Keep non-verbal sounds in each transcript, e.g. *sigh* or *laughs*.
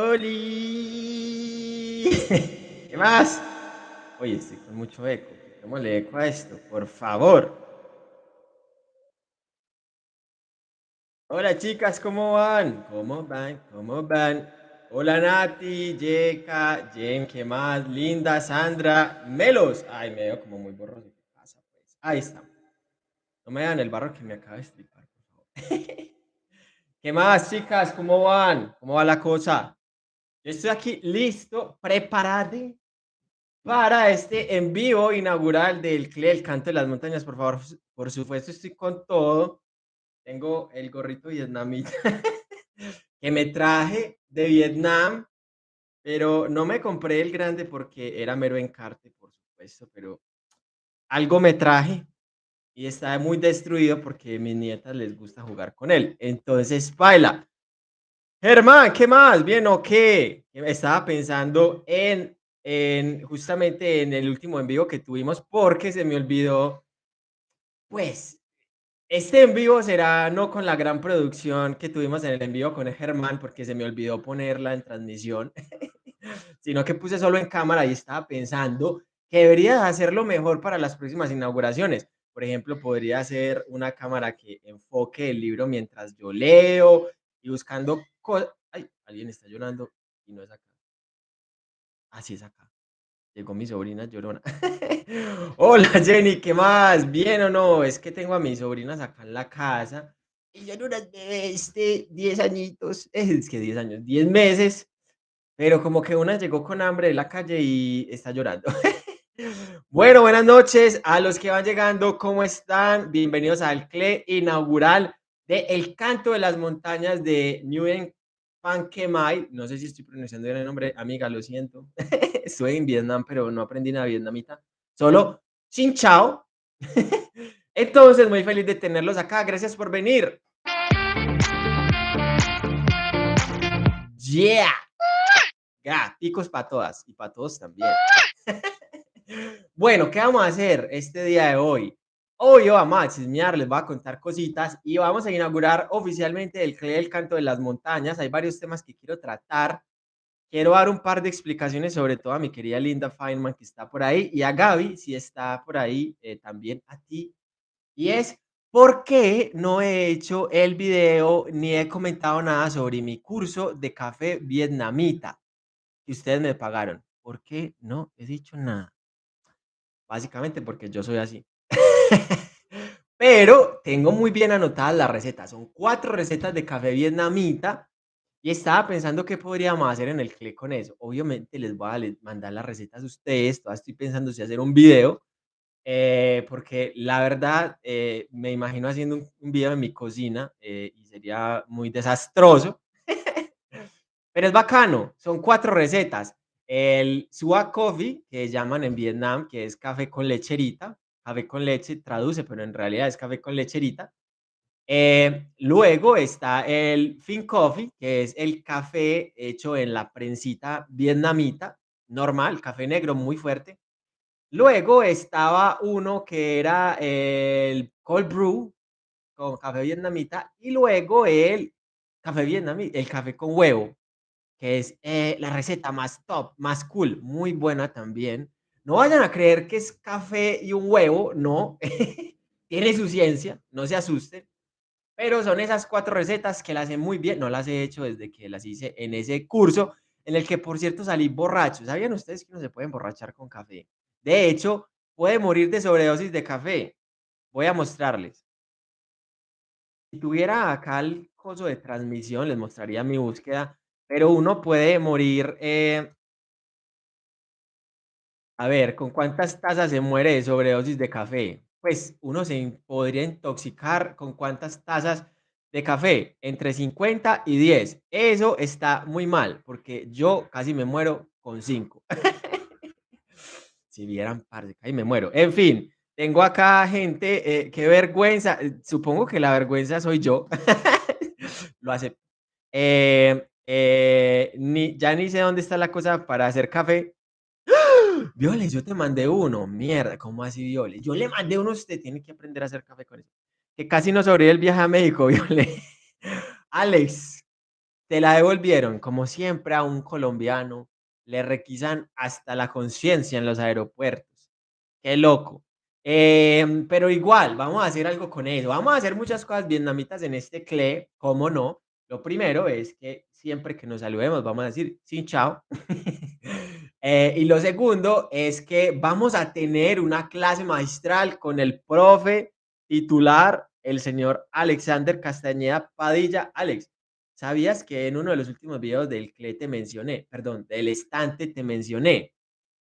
¡Oli! *laughs* ¿Qué más? Oye, estoy con mucho eco. Quitémosle eco a esto, por favor. Hola chicas, ¿cómo van? ¿Cómo van? ¿Cómo van? Hola Nati, Yeka, Jen, ¿qué más? Linda, Sandra, Melos. Ay, me veo como muy borroso. ¿Qué pasa, pues? Ahí está. No me dan el barro que me acaba de estripar, por favor. *laughs* ¿Qué más, chicas? ¿Cómo van? ¿Cómo va la cosa? Estoy aquí listo, preparado para este en vivo inaugural del CLE, el canto de las montañas. Por favor, por supuesto, estoy con todo. Tengo el gorrito vietnamita *laughs* que me traje de Vietnam, pero no me compré el grande porque era mero encarte, por supuesto, pero algo me traje y está muy destruido porque a mis nietas les gusta jugar con él. Entonces, baila. Germán, ¿qué más? ¿Bien o qué? Estaba pensando en, en justamente en el último en vivo que tuvimos porque se me olvidó, pues, este en vivo será no con la gran producción que tuvimos en el en vivo con Germán porque se me olvidó ponerla en transmisión, *laughs* sino que puse solo en cámara y estaba pensando que debería hacerlo mejor para las próximas inauguraciones. Por ejemplo, podría ser una cámara que enfoque el libro mientras yo leo y buscando Ay, alguien está llorando y no es acá. Así es acá. Llegó mi sobrina llorona. *laughs* Hola Jenny, ¿qué más? ¿Bien o no? Es que tengo a mis sobrinas acá en la casa y son unas bebés de 10 añitos, *laughs* es que 10 años, 10 meses, pero como que una llegó con hambre de la calle y está llorando. *laughs* bueno, buenas noches a los que van llegando, ¿cómo están? Bienvenidos al CLE inaugural de El Canto de las Montañas de Nguyen Mai, no sé si estoy pronunciando bien el nombre, amiga, lo siento. *laughs* Estuve en Vietnam, pero no aprendí nada vietnamita. Solo Xin Chao. *laughs* Entonces, muy feliz de tenerlos acá. Gracias por venir. Yeah. Gaticos para todas y para todos también. *laughs* bueno, ¿qué vamos a hacer este día de hoy? Hoy vamos a chismear, les voy a contar cositas y vamos a inaugurar oficialmente el CLE del Canto de las Montañas. Hay varios temas que quiero tratar. Quiero dar un par de explicaciones, sobre todo a mi querida Linda Feynman, que está por ahí, y a Gaby, si está por ahí, eh, también a ti. Y es, ¿por qué no he hecho el video ni he comentado nada sobre mi curso de café vietnamita que ustedes me pagaron? ¿Por qué no he dicho nada? Básicamente porque yo soy así. *laughs* Pero tengo muy bien anotadas las recetas. Son cuatro recetas de café vietnamita. Y estaba pensando qué podríamos hacer en el clic con eso. Obviamente les voy a mandar las recetas a ustedes. Todavía estoy pensando si hacer un video. Eh, porque la verdad eh, me imagino haciendo un, video en mi cocina eh, y sería muy desastroso. *laughs* Pero es bacano. Son cuatro recetas. El Sua Coffee, que llaman en Vietnam, que es café con lecherita café con leche, traduce, pero en realidad es café con lecherita. Eh, luego está el Fin Coffee, que es el café hecho en la prensita vietnamita, normal, café negro muy fuerte. Luego estaba uno que era el Cold Brew con café vietnamita y luego el café vietnamita, el café con huevo, que es eh, la receta más top, más cool, muy buena también. No vayan a creer que es café y un huevo, no. *laughs* Tiene su ciencia, no se asusten. Pero son esas cuatro recetas que las hacen muy bien. No las he hecho desde que las hice en ese curso, en el que, por cierto, salí borracho. ¿Sabían ustedes que no se puede emborrachar con café? De hecho, puede morir de sobredosis de café. Voy a mostrarles. Si tuviera acá el coso de transmisión, les mostraría mi búsqueda, pero uno puede morir eh, a ver, ¿con cuántas tazas se muere de sobredosis de café? Pues uno se podría intoxicar con cuántas tazas de café, entre 50 y 10. Eso está muy mal, porque yo casi me muero con 5. *laughs* si vieran, parce, casi me muero. En fin, tengo acá gente, eh, qué vergüenza. Eh, supongo que la vergüenza soy yo. *laughs* Lo hace. Eh, ni, ya ni sé dónde está la cosa para hacer café. Violes, yo te mandé uno. Mierda, ¿cómo así, Violes? Yo le mandé uno, usted tiene que aprender a hacer café con eso. Que casi no sobrevive el viaje a México, *laughs* Violes. Alex. te la devolvieron, como siempre a un colombiano le requisan hasta la conciencia en los aeropuertos. Qué loco. Em, pero igual, vamos a hacer algo con eso. Vamos a hacer muchas cosas vietnamitas en este CLE, ¿cómo no? Lo primero es que siempre que nos saludemos vamos a decir sin chao. Eh, y lo segundo es que vamos a tener una clase magistral con el profe titular, el señor Alexander Castañeda Padilla. Alex, ¿sabías que en uno de los últimos videos del CLE te mencioné, perdón, del estante te mencioné?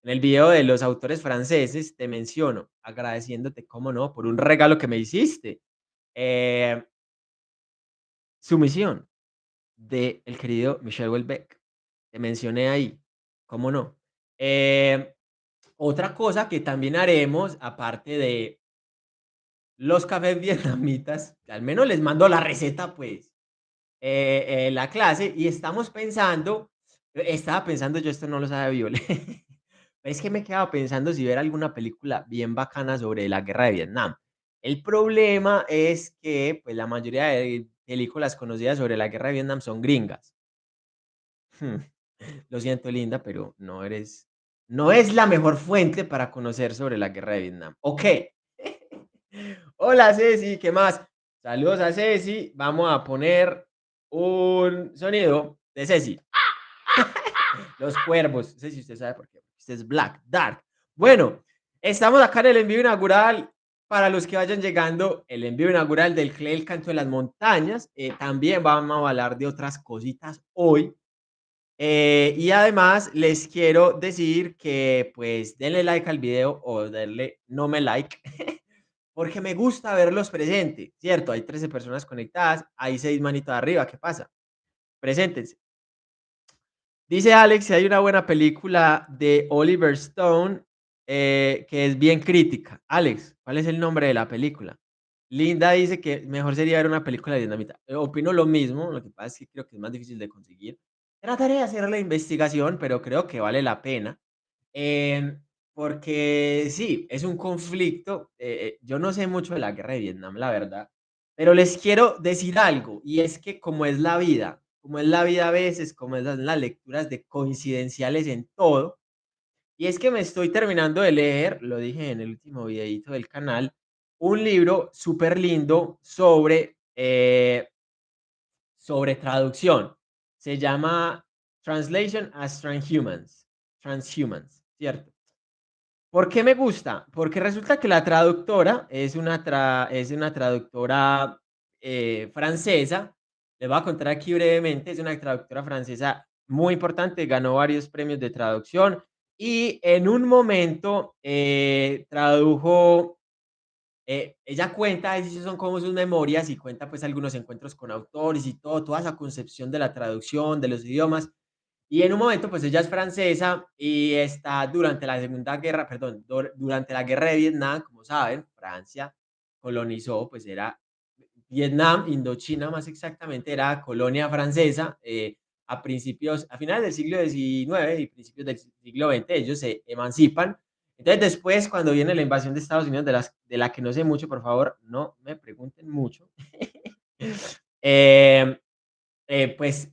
En el video de los autores franceses te menciono, agradeciéndote, cómo no, por un regalo que me hiciste. Eh, sumisión de el querido Michel Houellebecq. Te mencioné ahí, cómo no. Eh, otra cosa que también haremos, aparte de los cafés *laughs* vietnamitas, al menos les mando la receta, pues, eh, eh, la clase, y estamos pensando, estaba pensando, yo esto no lo sabe Viole, *laughs* es que me quedaba pensando si ver alguna película bien bacana sobre la guerra de Vietnam. El problema es que, pues, la mayoría de películas conocidas sobre la guerra de Vietnam son gringas. Hmm, lo siento, linda, pero no eres no es la mejor fuente para conocer sobre la guerra de Vietnam. ¿Ok? *laughs* Hola, Ceci, ¿qué más? Saludos a Ceci. Vamos a poner un sonido de Ceci. *laughs* Los cuervos. No sé si usted sabe por qué. Este es Black, Dark. Bueno, estamos acá en el envío inaugural. Para los que vayan llegando, el envío inaugural del CLE El Canto de las Montañas. Eh, también vamos a hablar de otras cositas hoy. Eh, y además les quiero decir que pues denle like al video o denle no me like. *laughs* porque me gusta verlos presentes, ¿cierto? Hay 13 personas conectadas, hay 6 manitos arriba, ¿qué pasa? Preséntense. Dice Alex si hay una buena película de Oliver Stone eh, que es bien crítica. Alex, ¿cuál es el nombre de la película? Linda dice que mejor sería ver una película de dinamita. Eh, opino lo mismo, lo que pasa es que creo que es más difícil de conseguir. Trataré de hacer la investigación, pero creo que vale la pena. Em, porque sí, es un conflicto. Eh, yo no sé mucho de la guerra de Vietnam, la verdad. Pero les quiero decir algo, y es que como es la vida, como es la vida a veces, como es las, las lecturas de coincidenciales en todo, y es que me estoy terminando de leer, lo dije en el último videito del canal, un libro súper lindo sobre, eh, sobre traducción. Se llama Translation as Transhumans. Transhumans, ¿cierto? ¿Por qué me gusta? Porque resulta que la traductora es una, es una traductora eh, francesa les voy a contar aquí brevemente, es una traductora francesa muy importante, ganó varios premios de traducción y en un momento eh, tradujo, eh, ella cuenta, esos son como sus memorias y cuenta pues algunos encuentros con autores y todo, toda esa concepción de la traducción, de los idiomas. Y en un momento pues ella es francesa y está durante la Segunda Guerra, perdón, durante la Guerra de Vietnam, como saben, Francia colonizó, pues era Vietnam, Indochina más exactamente, era colonia francesa eh, a principios, a finales del siglo XIX y principios del siglo XX, ellos se emancipan. Entonces después, cuando viene la invasión de Estados Unidos, de, las, de la que no sé mucho, por favor, no me pregunten mucho, *laughs* eh, eh, pues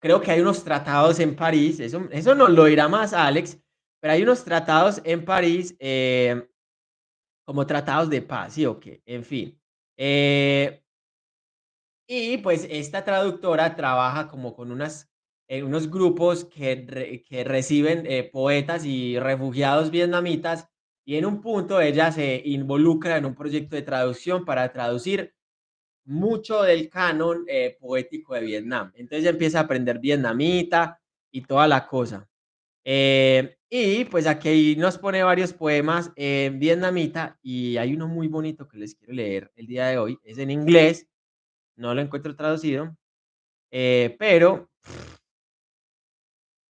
creo que hay unos tratados en París, eso, eso no lo dirá más Alex, pero hay unos tratados en París como tratados de paz, sí o qué, en fin. Eh, y pues esta traductora trabaja como con unas, eh, unos grupos que, que reciben eh, poetas y refugiados vietnamitas y en un punto ella se involucra en un proyecto de traducción para traducir mucho del canon poético de Vietnam. Entonces empieza a aprender vietnamita y toda la cosa. Eh, y pues aquí nos pone varios poemas en vietnamita y hay uno muy bonito que les quiero leer el día de hoy. Es en inglés, no lo encuentro traducido, eh, pero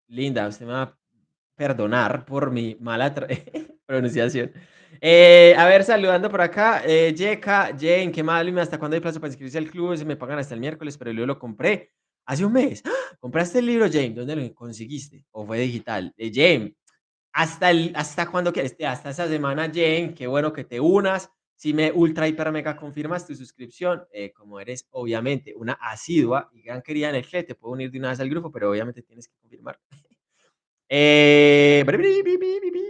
linda, usted me va a perdonar por mi mala *laughs* pronunciación. Eh, a ver, saludando por acá, eh, Jeka, Jane, qué mal, ¿hasta cuándo hay plazo para inscribirse al club? Se me pagan hasta el miércoles, pero yo lo compré hace un mes. ¡Ah! ¿Compraste el libro, James? ¿Dónde lo conseguiste? ¿O fue digital? Eh, James, hasta, el, hasta cuando quieres, hasta esa semana, Jane, qué bueno que te unas. Si me ultra, hiper, mega confirmas tu suscripción, eh, como eres obviamente una asidua y gran querida en el chat, te puedo unir de una vez al grupo, pero obviamente tienes que confirmar. *laughs* Eh,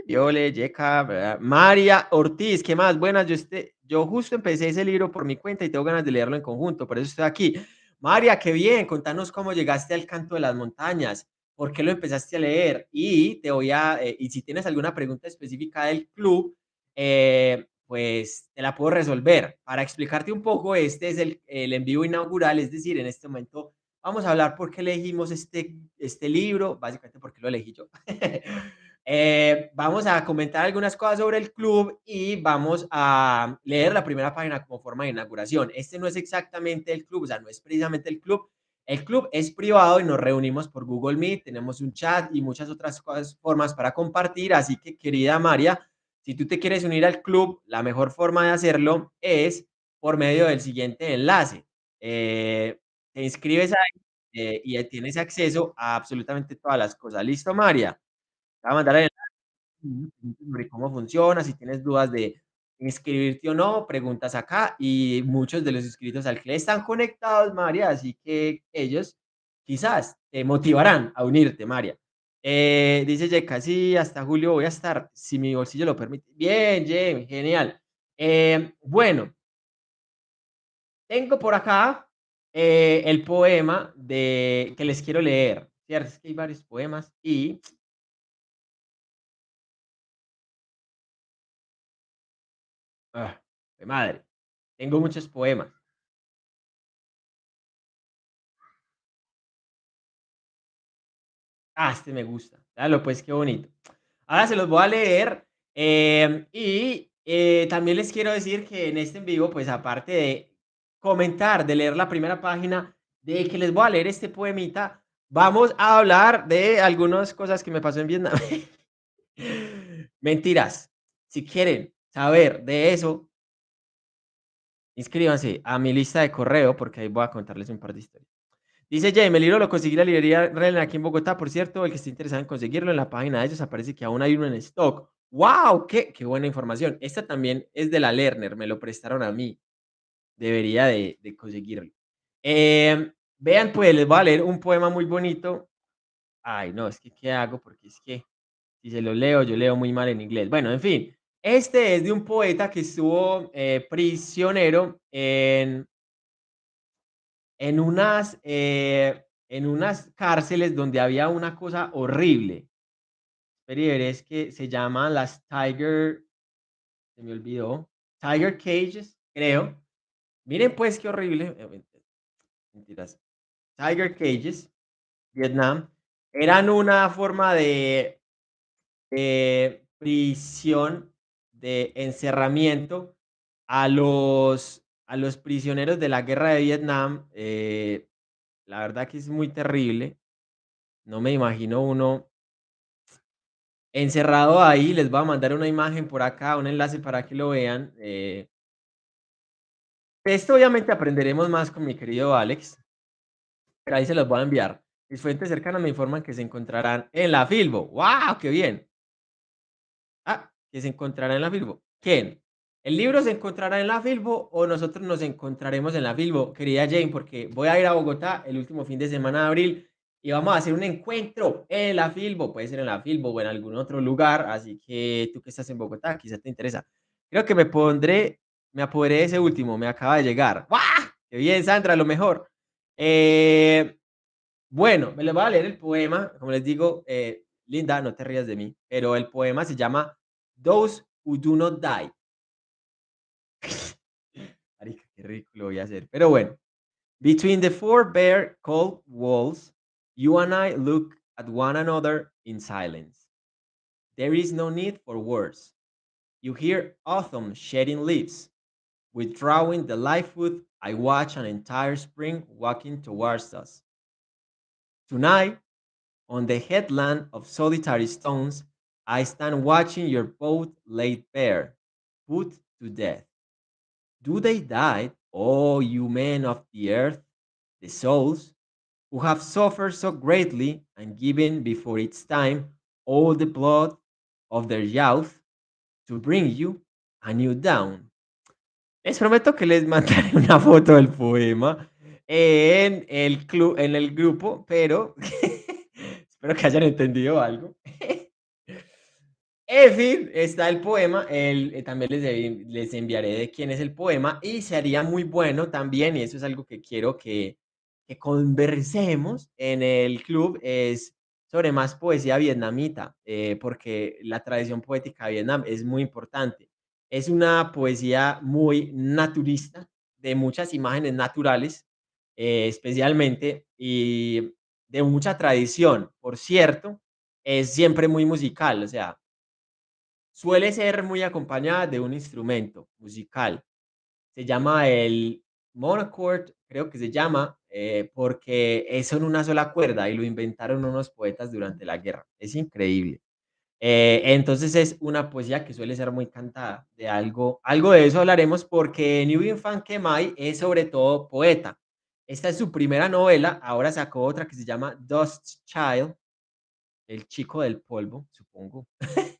Viole, Yeka, María Ortiz, ¿qué más? Buenas, yo, este, yo justo empecé ese libro por mi cuenta y tengo ganas de leerlo en conjunto, por eso estoy aquí. María, qué bien, contanos cómo llegaste al canto de las montañas, por qué lo empezaste a leer y te voy a, eh, y si tienes alguna pregunta específica del club, eh, pues te la puedo resolver. Para explicarte un poco, este es el, el en vivo inaugural, es decir, en este momento vamos a hablar por qué elegimos este, este libro, básicamente porque lo elegí yo. *laughs* eh, vamos a comentar algunas cosas sobre el club y vamos a leer la primera página como forma de inauguración. Este no es exactamente el club, o sea, no es precisamente el club. El club es privado y nos reunimos por Google Meet, tenemos un chat y muchas otras formas para compartir, así que querida María, si tú te quieres unir al club, la mejor forma de hacerlo es por medio del siguiente enlace. Eh, te inscribes ahí eh, y tienes acceso a absolutamente todas las cosas. ¿Listo, María? Te voy a mandar el enlace cómo funciona, si tienes dudas de inscribirte o no, preguntas acá y muchos de los inscritos al club están conectados, María, así que ellos quizás te motivarán a unirte, María. Eh, dice Yeka, sí, hasta julio voy a estar, si mi bolsillo lo permite. Bien, Jem, genial. Eh, bueno, tengo por acá eh, el poema de que les quiero leer. Es que hay varios poemas y ah, madre, tengo muchos poemas. Ah, este me gusta. Dale, pues qué bonito. Ahora se los voy a leer em, y eh, también les quiero decir que en este en vivo, pues aparte de comentar, de leer la primera página, de que les voy a leer este poemita, vamos a hablar de algunas cosas que me pasó en Vietnam. *laughs* Mentiras. Si quieren saber de eso, inscríbanse a mi lista de correo porque ahí voy a contarles un par de historias. Dice Jay, el libro lo conseguí en la librería Relen aquí en Bogotá. Por cierto, el que esté interesado en conseguirlo en la página de ellos aparece que aún hay uno en stock. ¡Wow! ¡Qué, qué buena información! Esta también es de la Lerner, me lo prestaron a mí debería de, conseguirlo. Eh, vean, pues les voy a leer un poema muy bonito. Ay, no, es que ¿qué hago? Porque es que si se lo leo, yo leo muy mal en inglés. Bueno, en fin, este es de un poeta que estuvo eh, prisionero en, en, unas, eh, en unas cárceles donde había una cosa horrible. es que se llaman las Tiger, se me olvidó, Tiger Cages, creo. Miren pues qué horrible. Mentiras. Tiger Cages, Vietnam, eran una forma de, prisión, de encerramiento a los, a los prisioneros de la guerra de Vietnam. Eh, la verdad que es muy terrible. No me imagino uno encerrado ahí. Les voy a mandar una imagen por acá, un enlace para que lo vean. Eh, esto obviamente aprenderemos más con mi querido Alex, pero ahí se los voy a enviar. Mis fuentes cercanas me informan que se encontrarán en la Filbo. ¡Wow! ¡Qué bien! Ah, que se encontrará en la Filbo. ¿Quién? ¿El libro se encontrará en la Filbo o nosotros nos encontraremos en la Filbo, querida Jane? Porque voy a ir a Bogotá el último fin de semana de abril y vamos a hacer un encuentro en la Filbo. Puede ser en la Filbo o en algún otro lugar. Así que tú que estás en Bogotá, quizás te interesa. Creo que me pondré me apoderé de ese último, me acaba de llegar. ¡Guau! ¡Qué bien, Sandra! Lo mejor. Eh, bueno, me les voy a leer el poema. Como les digo, eh, Linda, no te rías de mí, pero el poema se llama Those Who Do Not Die. Qué ridículo voy a hacer. Pero bueno. Between the four bare cold walls, you and I look at one another in silence. There is no need for words. You hear autumn shedding leaves. Withdrawing the life food, I watch an entire spring walking towards us. Tonight, on the headland of solitary stones, I stand watching your boat laid bare, put to death. Do they die, oh you men of the earth, the souls, who have suffered so greatly and given before its time all the blood of their youth to bring you a new dawn? Les prometo que les *laughs* mandaré una foto del poema en el club en el grupo, pero *laughs* espero que hayan entendido algo. *laughs* En está el poema, el eh, también les les enviaré de quién es el poema, y sería muy bueno también, y eso es algo que quiero que que conversemos en el club, es sobre más poesía vietnamita, eh, porque la tradición poética de Vietnam es muy importante. Es una poesía muy naturista, de muchas imágenes naturales, eh, especialmente, y de mucha tradición. Por cierto, es siempre muy musical, o sea suele ser muy acompañada de un instrumento musical. Se llama el monochord, creo que se llama, eh, porque es en una sola cuerda y lo inventaron unos poetas durante la guerra. Es increíble. Eh, entonces es una poesía que suele ser muy cantada, de algo algo de eso hablaremos porque Nguyen Phan Que Mai es sobre todo poeta. Esta es su primera novela, ahora sacó otra que se llama Dust Child, el chico del polvo, supongo. *laughs*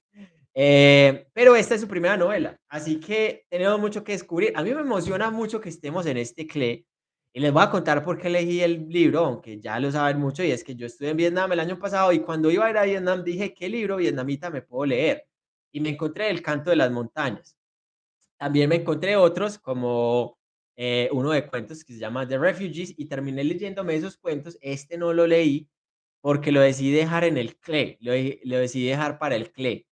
Eh, pero esta es su primera novela, así que tenemos mucho que descubrir. A mí me emociona mucho que estemos en este CLE y les voy a contar por qué elegí el libro, aunque ya lo saben mucho, y es que yo estuve en Vietnam el año pasado y cuando iba a ir a Vietnam dije, ¿qué libro vietnamita me puedo leer? Y me encontré El canto de las montañas. También me encontré otros como eh, uno de cuentos que se llama The Refugees y terminé leyéndome esos cuentos. Este no lo leí porque lo decidí dejar en el CLE, lo, lo decidí dejar para el CLE.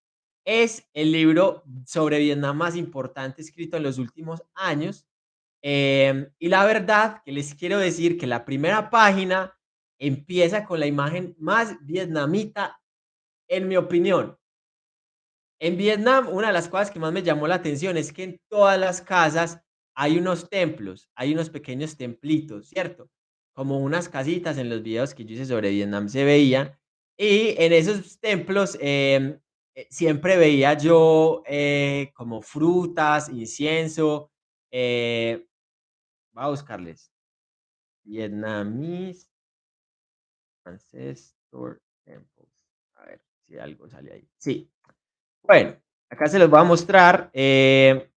Es el libro sobre Vietnam más importante escrito en los últimos años. em, y la verdad que les quiero decir que la primera página empieza con la imagen más vietnamita, en mi opinión. En Vietnam, una de las cosas que más me llamó la atención es que en todas las casas hay unos templos, hay unos pequeños templitos, ¿cierto? Como unas casitas en los videos que yo hice sobre Vietnam se veían. Y en esos templos em, siempre veía yo eh, como frutas, incienso. eh, voy a buscarles. Vietnamese Ancestor Temples. A ver si algo sale ahí. Sí, Bueno, acá se los voy a mostrar, eh,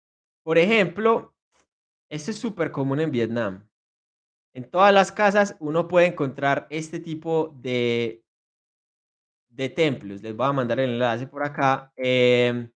por ejemplo, esto es súper común en Vietnam. En todas las casas uno puede encontrar este tipo de de templos. Les voy a mandar el enlace por acá, em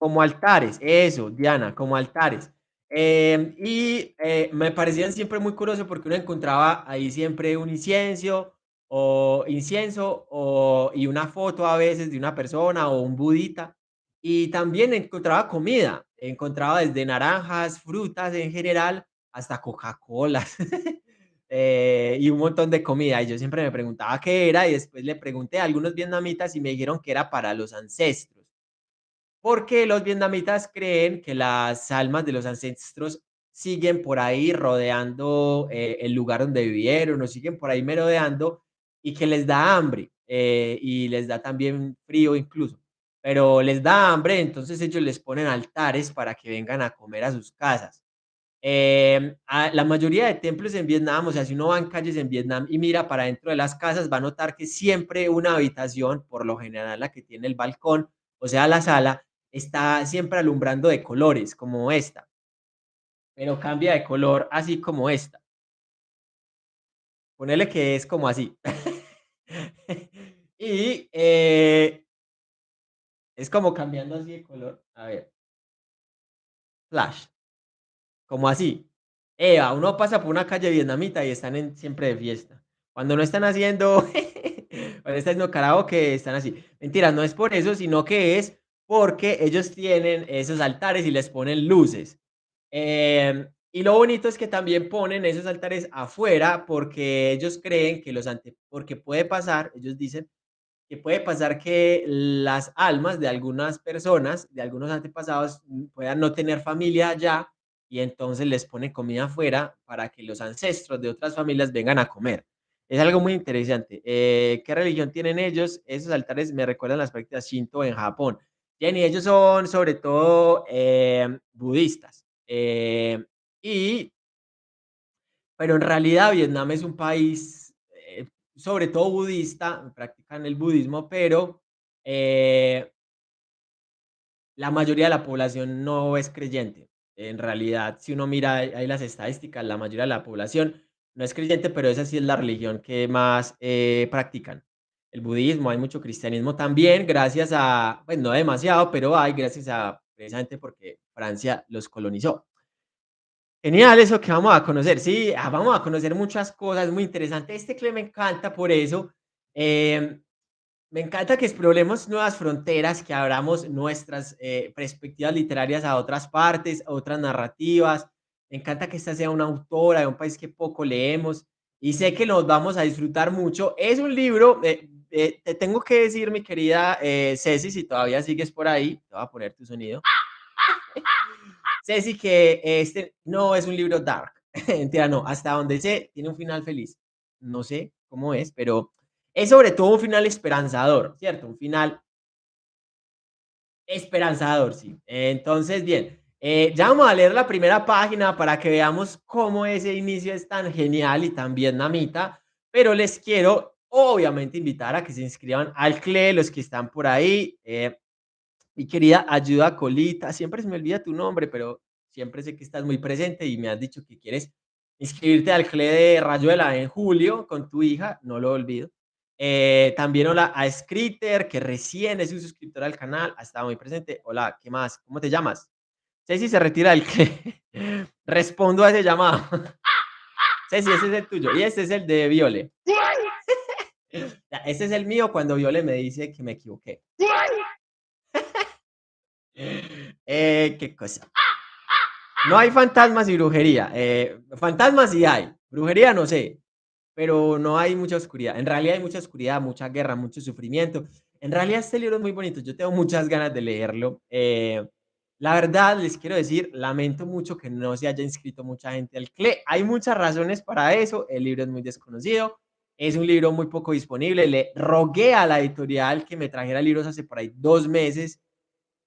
como altares, eso, Diana, como altares. Em, y, eh, me parecían siempre muy curioso porque uno encontraba ahí siempre un incienso, o incienso, o y una foto a veces de una persona o un budita. Y también encontraba comida, encontraba desde naranjas, frutas en general, hasta Coca-Colas, *laughs* eh, y un montón de comida. Y yo siempre me preguntaba qué era, y después le pregunté a algunos vietnamitas y me dijeron que era para los ancestros. Porque los vietnamitas creen que las almas de los ancestros siguen por ahí rodeando, eh, el lugar donde vivieron, o siguen por ahí merodeando, y que les da hambre, eh, y les da también frío incluso, pero les da hambre, entonces ellos les ponen altares para que vengan a comer a sus casas. Em, ah, la mayoría de templos en Vietnam, o sea, si uno va en calles en Vietnam y mira para dentro de las casas, va a notar que siempre una habitación, por lo general la que tiene el balcón, o sea, la sala, está siempre alumbrando de colores, como esta, pero cambia de color así como esta. Ponele que es como así. *laughs* Y, eh, es como cambiando así de color. A ver. Flash. Como así. Eva, uno pasa por una calle vietnamita y están en siempre de fiesta. Cuando no están haciendo *laughs* cuando están haciendo karaoke, están así. Mentira, no es por eso, sino que es porque ellos tienen esos altares y les ponen luces. Em, y lo bonito es que también ponen esos altares afuera porque ellos creen que los ante porque puede pasar, ellos dicen que puede pasar que las almas de algunas personas, de algunos antepasados, puedan no tener familia allá y entonces les ponen comida afuera para que los ancestros de otras familias vengan a comer. Es algo muy interesante. Eh, ¿qué religión tienen ellos? Esos altares me recuerdan las prácticas Shinto en Japón. Jenny, ellos son sobre todo em, budistas. Eh, y pero en realidad Vietnam es un país, eh, sobre todo budista, practican el budismo, pero, eh, la mayoría de la población no es creyente. En realidad, si uno mira ahí las estadísticas, la mayoría de la población no es creyente, pero esa sí es la religión que más eh, practican. El budismo, hay mucho cristianismo también, gracias a, pues no demasiado, pero hay gracias a, precisamente porque Francia los colonizó. Genial eso que vamos a conocer, sí, ah, vamos a conocer muchas cosas, muy interesante. Este CLE me encanta por eso. Em, me encanta que exploremos nuevas fronteras, que abramos nuestras eh, perspectivas literarias a otras partes, a otras narrativas. Me encanta que esta sea una autora de un país que poco leemos y sé que nos vamos a disfrutar mucho. Es un libro, eh, eh, te tengo que decir, mi querida Ceci, si todavía sigues por ahí, te voy a poner tu sonido. *laughs* Ceci, que este no es un libro dark. *laughs* Mentira, no, hasta donde sé, tiene un final feliz. No sé cómo es, pero es sobre todo un final esperanzador, ¿cierto? Un final esperanzador, sí. Entonces, bien, eh, ya vamos a leer la primera página para que veamos cómo ese inicio es tan genial y tan vietnamita, pero les quiero obviamente invitar a que se inscriban al CLE, los que están por ahí. Eh, mi querida Ayuda Colita, siempre se me olvida tu nombre, pero siempre sé que estás muy presente y me has dicho que quieres inscribirte al CLE de Rayuela en julio con tu hija, no lo olvido. Eh, también hola a Scritter, que recién es un suscriptor al canal, ha estado muy presente. Hola, ¿qué más? ¿Cómo te llamas? Ceci se retira del CLE. *laughs* Respondo a ese llamado. *laughs* Ceci, ese es el tuyo. Y este es el de Viole. *laughs* Este es el mío cuando Viole me dice que me equivoqué. Eh, qué cosa. No hay fantasmas y brujería. Eh, fantasmas sí hay. Brujería no sé. Pero no hay mucha oscuridad. En realidad hay mucha oscuridad, mucha guerra, mucho sufrimiento. En realidad este libro es muy bonito. Yo tengo muchas ganas de leerlo. Eh, la verdad, les quiero decir, lamento mucho que no se haya inscrito mucha gente al CLE. Hay muchas razones para eso. El libro es muy desconocido. Es un libro muy poco disponible. Le rogué a la editorial que me trajera libros hace por ahí dos meses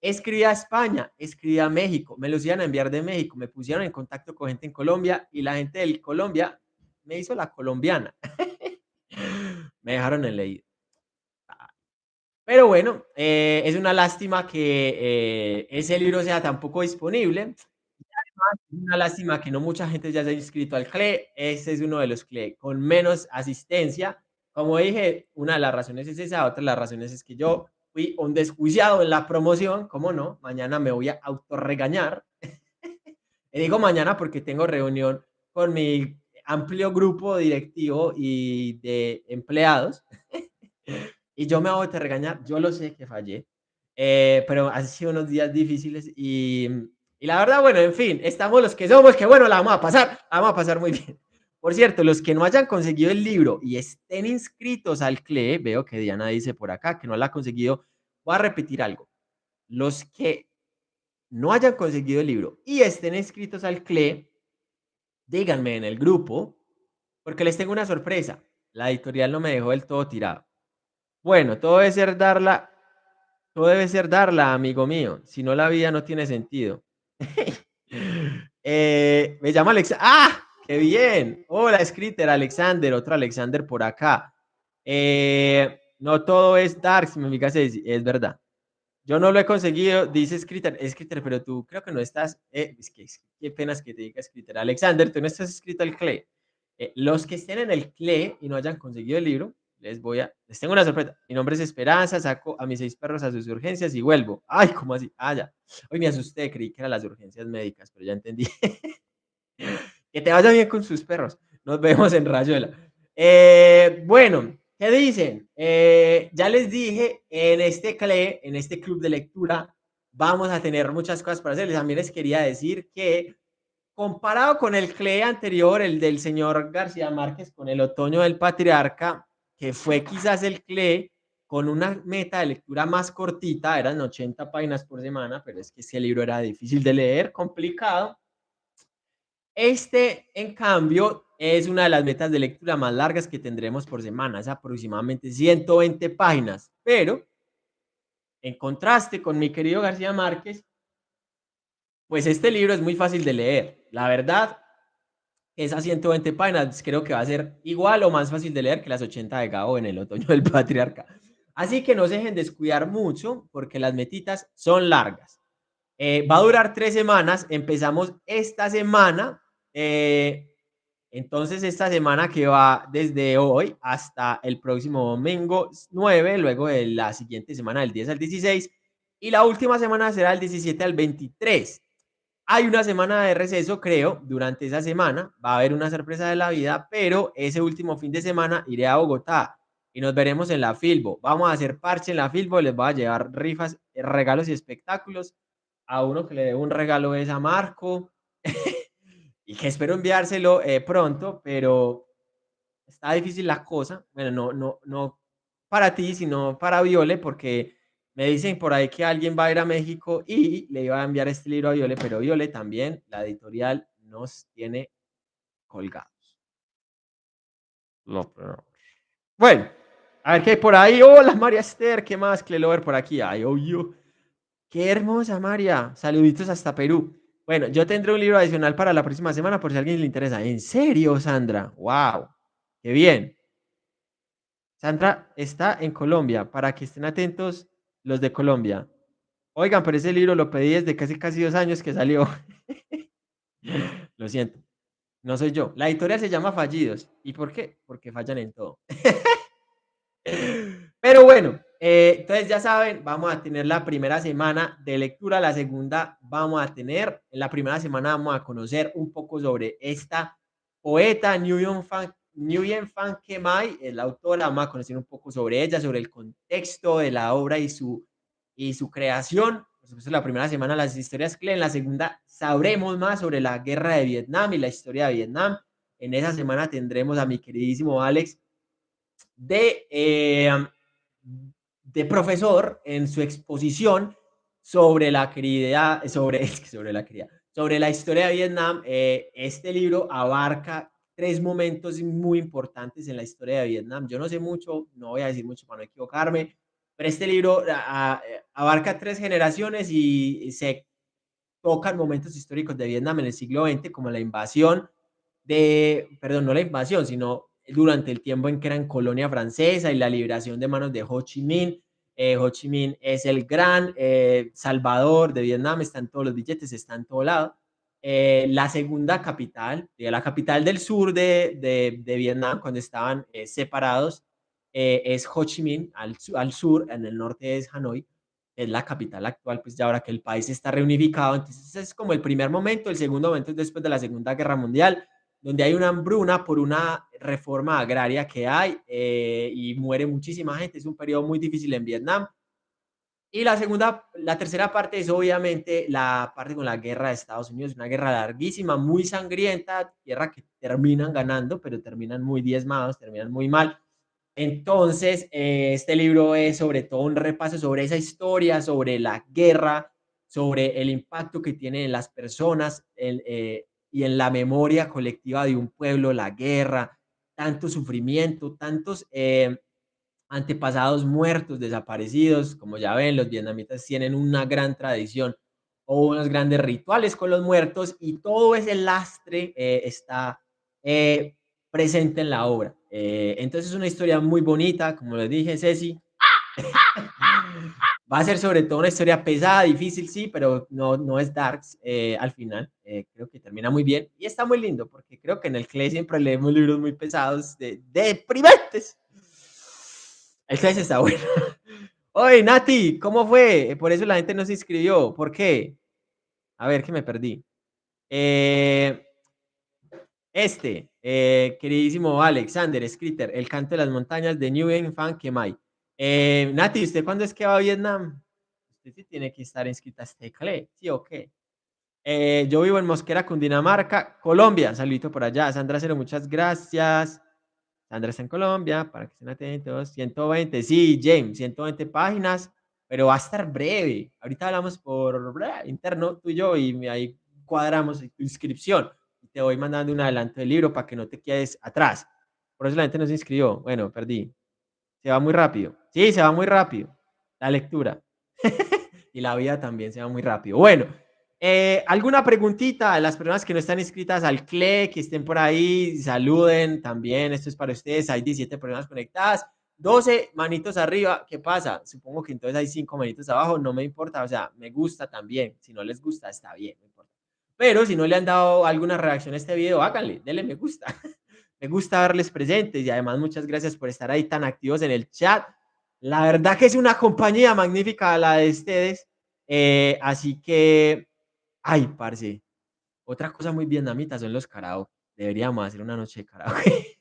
Escribí a España, escribí a México, me los iban a enviar de México, me pusieron en contacto con gente en Colombia y la gente del Colombia me hizo la colombiana. me dejaron en leído. Pero bueno, eh, es una lástima que eh, ese libro sea tan poco disponible. además, es una lástima que no mucha gente ya se ha inscrito al CLE. Este es uno de los CLE con menos asistencia. Como dije, una de las razones es esa, otra de las razones es que yo fui un desjuiciado en la promoción, ¿cómo no? Mañana me voy a autorregañar. *laughs* y digo mañana porque tengo reunión con mi amplio grupo directivo y de empleados. *laughs* y yo me voy a regañar, yo lo sé que fallé, eh, pero han sido unos días difíciles y, y la verdad, bueno, en fin, estamos los que somos, que bueno, la vamos a pasar, la vamos a pasar muy bien. Por cierto, los que no hayan conseguido el libro y estén inscritos al CLE, veo que Diana dice por acá que no la ha conseguido, voy a repetir algo. Los que no hayan conseguido el libro y estén inscritos al CLE, díganme en el grupo, porque les tengo una sorpresa. La editorial no me dejó del todo tirado. Bueno, todo debe ser darla, todo debe ser darla, amigo mío. Si no, la vida no tiene sentido. *laughs* Eh, me llama Alex. ¡Ah! ¡Qué bien! Hola, Scritter, Alexander, otro Alexander por acá. Eh, no todo es dark, amiga es, es verdad. Yo no lo he conseguido, dice Scritter, Scritter, pero tú creo que no estás, eh, es que qué penas que te diga Scritter. Alexander, tú no estás escrito al CLE. Eh, los que estén en el CLE y no hayan conseguido el libro, les voy a, les tengo una sorpresa. Mi nombre es Esperanza, saco a mis seis perros a sus urgencias y vuelvo. Ay, ¿cómo así? Ah, ya. Hoy me asusté, creí que eran las urgencias médicas, pero ya entendí. *laughs* Que te vaya bien con sus perros. Nos vemos en Rayuela. Eh, bueno, ¿qué dicen? Eh, ya les dije, en este CLE, en este club de lectura, vamos a tener muchas cosas para hacerles. También les quería decir que comparado con el CLE anterior, el del señor García Márquez, con el otoño del patriarca, que fue quizás el CLE con una meta de lectura más cortita, eran 80 páginas por semana, pero es que ese libro era difícil de leer, complicado. Este, en cambio, es una de las metas de lectura más largas que tendremos por semana, es aproximadamente 120 páginas, pero en contraste con mi querido García Márquez, pues este libro es muy fácil de leer. La verdad, esas 120 páginas creo que va a ser igual o más fácil de leer que las 80 de Gabo en el otoño del patriarca. Así que no se dejen descuidar mucho porque las metitas son largas. Eh, va a durar tres semanas. Empezamos esta semana. Eh, entonces, esta semana que va desde hoy hasta el próximo domingo 9, luego de la siguiente semana del 10 al 16, y la última semana será el 17 al 23. Hay una semana de receso, creo, durante esa semana. Va a haber una sorpresa de la vida, pero ese último fin de semana iré a Bogotá y nos veremos en la Filbo. Vamos a hacer parche en la Filbo, les voy a llevar rifas, regalos y espectáculos. A uno que le debo un regalo es a Marco *laughs* y que espero enviárselo eh, pronto, pero está difícil la cosa. Bueno, no, no, no para ti, sino para Viole, porque me dicen por ahí que alguien va a ir a México y le iba a enviar este libro a Viole, pero Viole también, la editorial nos tiene colgados. Bueno, a ver qué hay por ahí. Hola María Esther, ¿qué más? Clelover por aquí. Ay, obvio. Qué hermosa María. Saluditos hasta Perú. Bueno, yo tendré un libro adicional para la próxima semana por si a alguien le interesa. ¿En serio, Sandra? ¡Wow! ¡Qué bien! Sandra está en Colombia, para que estén atentos los de Colombia. Oigan, pero ese libro lo pedí desde casi casi dos años que salió. *laughs* lo siento. No soy yo. La editorial se llama Fallidos. ¿Y por qué? Porque fallan en todo. *laughs* Pero bueno, eh, entonces ya saben, vamos a tener la primera semana de lectura, la segunda vamos a tener, en la primera semana vamos a conocer un poco sobre esta poeta Nguyen Fan, Nguyen Fan Kemai, la autora, vamos a conocer un poco sobre ella, sobre el contexto de la obra y su, y su creación. Por supuesto, la primera semana las historias que en la segunda sabremos más sobre la guerra de Vietnam y la historia de Vietnam. En esa semana tendremos a mi queridísimo Alex de, eh, de profesor en su exposición sobre la querida, sobre, *laughs* sobre la querida, sobre la historia de Vietnam. Eh, este libro abarca tres momentos muy importantes en la historia de Vietnam. Yo no sé mucho, no voy a decir mucho para no equivocarme, pero este libro abarca tres generaciones y se tocan momentos históricos de Vietnam en el siglo XX, como la invasión de, perdón, no la invasión, sino durante el tiempo en que eran colonia francesa y la liberación de manos de Ho Chi Minh. Eh, Ho Chi Minh es el gran eh, salvador de Vietnam, está en todos los billetes, está en todo lado. Eh, la segunda capital, la capital del sur de, de, Vietnam, cuando estaban separados, es Ho Chi Minh, al, al, sur, en el norte es Hanoi, es la capital actual, pues ya ahora que el país está reunificado, entonces es como el primer momento, el segundo momento es después de la Segunda Guerra Mundial, donde hay una hambruna por una reforma agraria que hay eh, y muere muchísima gente. Es un periodo muy difícil en Vietnam. Y la segunda, la tercera parte es obviamente la parte con la guerra de Estados Unidos, una guerra larguísima, muy sangrienta, guerra que terminan ganando, pero terminan muy diezmados, terminan muy mal. Entonces, eh, este libro es sobre todo un repaso sobre esa historia, sobre la guerra, sobre el impacto que tiene en las personas, el, eh, y en la memoria colectiva de un pueblo, la guerra, tanto sufrimiento, tantos eh, antepasados muertos, desaparecidos, como ya ven, los vietnamitas tienen una gran tradición o unos grandes rituales con los muertos y todo ese lastre eh, está eh, presente en la obra. entonces es una historia muy bonita, como les dije, Ceci. Va a ser sobre todo una historia pesada, difícil, sí, pero no, no es darks eh, al final. Eh, creo que termina muy bien y está muy lindo porque creo que en el CLE siempre leemos libros muy pesados, de, deprimentes. El CLE está bueno. *laughs* Oye, Nati, ¿cómo fue? Por eso la gente no se inscribió. ¿Por qué? A ver, que me perdí. Eh, este, queridísimo Alexander Scritter, El canto de las montañas de New Fan Kemai. Eh, Nati, ¿usted cuándo es que va a Vietnam? Usted sí tiene que estar inscrita a este CLE, ¿sí o qué? Eh, yo vivo en Mosquera, Cundinamarca, Colombia. Saludito por allá. Sandra Cero, muchas gracias. Sandra está en Colombia, para que estén atentos. 120, sí, James, 120 páginas, pero va a estar breve. Ahorita hablamos por interno tú y yo y ahí cuadramos tu inscripción. Te voy mandando un adelanto del libro para que no te quedes atrás. Por eso la gente no se inscribió. Bueno, perdí. Se va muy rápido. Sí, se va muy rápido. La lectura. *laughs* y la vida también se va muy rápido. Bueno, eh, ¿alguna preguntita a las personas que no están inscritas al CLE, que estén por ahí? Saluden también. Esto es para ustedes. Hay 17 personas conectadas. 12 manitos arriba, ¿qué pasa? Supongo que entonces hay 5 manitos abajo, no me importa, o sea, me gusta también. Si no les gusta, está bien. Pero si no le han dado alguna reacción a este video, háganle, denle me gusta. *laughs* me gusta verles presentes y además muchas gracias por estar ahí tan activos en el chat. La verdad que es una compañía magnífica la de ustedes. Eh, así que, ay, parce, otra cosa muy vietnamita son los karaoke. Deberíamos hacer una noche de karaoke.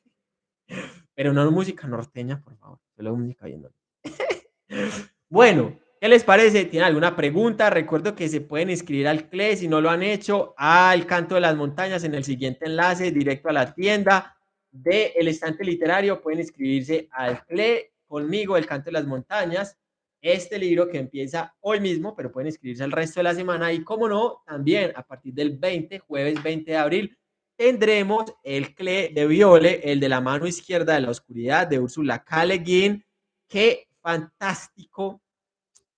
*laughs* Pero no música norteña, por favor. Solo música viendo. *laughs* bueno, ¿qué les parece? ¿Tienen alguna pregunta? Recuerdo que se pueden inscribir al CLE si no lo han hecho, al Canto de las Montañas en el siguiente enlace, directo a la tienda del el estante literario. Pueden inscribirse al CLE conmigo, El Canto de las Montañas. Este libro que empieza hoy mismo, pero pueden inscribirse el resto de la semana. Y como no, también a partir del 20, jueves 20 de abril, tendremos el CLE de Viole, el de la mano izquierda de la oscuridad de Úrsula K. Le Guin. Qué fantástico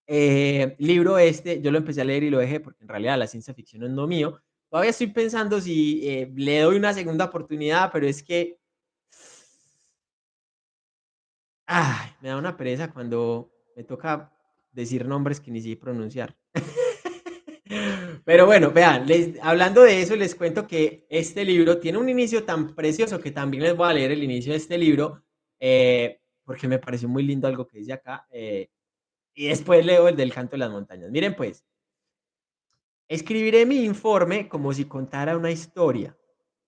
eh, libro este. Yo lo empecé a leer y lo dejé porque en realidad la ciencia ficción no es lo mío. Todavía estoy pensando si eh, le doy una segunda oportunidad, pero es que ay, me da una pereza cuando me toca decir nombres que ni sé pronunciar. *laughs* Pero bueno, vean, les, hablando de eso, les cuento que este libro tiene un inicio tan precioso que también les voy a leer el inicio de este libro, eh, porque me pareció muy lindo algo que dice acá. Eh, y después leo el del canto de las montañas. Miren pues, escribiré mi informe como si contara una historia,